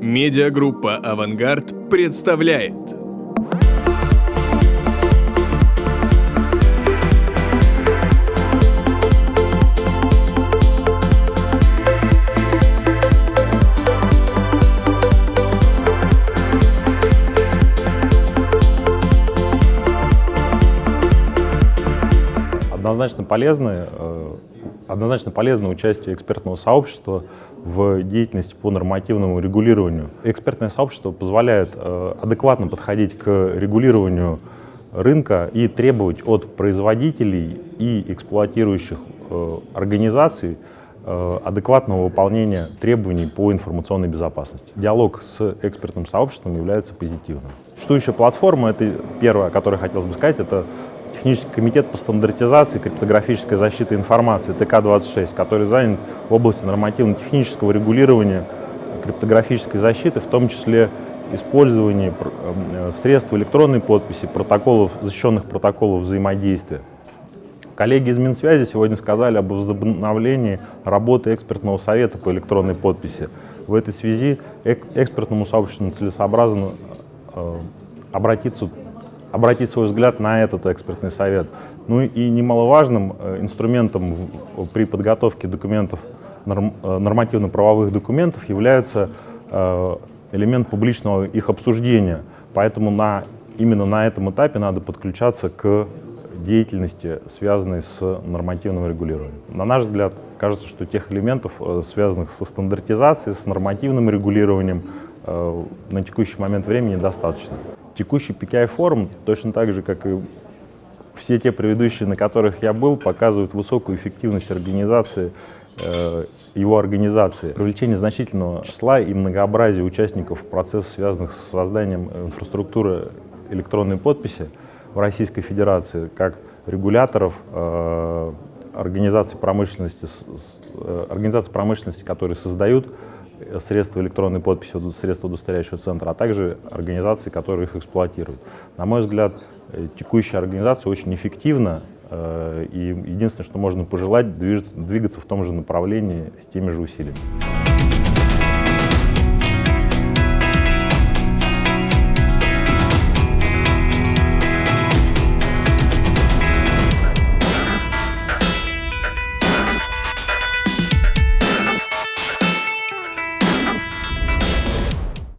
Медиагруппа «Авангард» представляет. Однозначно полезны, э, однозначно полезно участие экспертного сообщества в деятельности по нормативному регулированию. Экспертное сообщество позволяет э, адекватно подходить к регулированию рынка и требовать от производителей и эксплуатирующих э, организаций адекватного выполнения требований по информационной безопасности. Диалог с экспертным сообществом является позитивным. Существующая платформа, это первое, о которой хотелось бы сказать, это Технический комитет по стандартизации криптографической защиты информации ТК-26, который занят в области нормативно-технического регулирования криптографической защиты, в том числе использование э, средств электронной подписи, протоколов, защищенных протоколов взаимодействия. Коллеги из Минсвязи сегодня сказали об возобновлении работы экспертного совета по электронной подписи. В этой связи экспертному сообществу целесообразно э, обратиться обратить свой взгляд на этот экспертный совет. Ну и немаловажным э, инструментом при подготовке документов, э, нормативно-правовых документов является э, элемент публичного их обсуждения. Поэтому на, именно на этом этапе надо подключаться к деятельности, связанной с нормативным регулированием. На наш взгляд, кажется, что тех элементов, связанных со стандартизацией, с нормативным регулированием, на текущий момент времени достаточно. Текущий PKI-форум, точно так же, как и все те предыдущие, на которых я был, показывают высокую эффективность организации, э, его организации. Привлечение значительного числа и многообразия участников процесса, связанных с созданием инфраструктуры электронной подписи в Российской Федерации, как регуляторов, э, организаций промышленности, э, организаций промышленности, которые создают средства электронной подписи, средства удостоверяющего центра, а также организации, которые их эксплуатируют. На мой взгляд, э, текущая организация очень эффективна, э, и единственное, что можно пожелать, двигаться в том же направлении с теми же усилиями.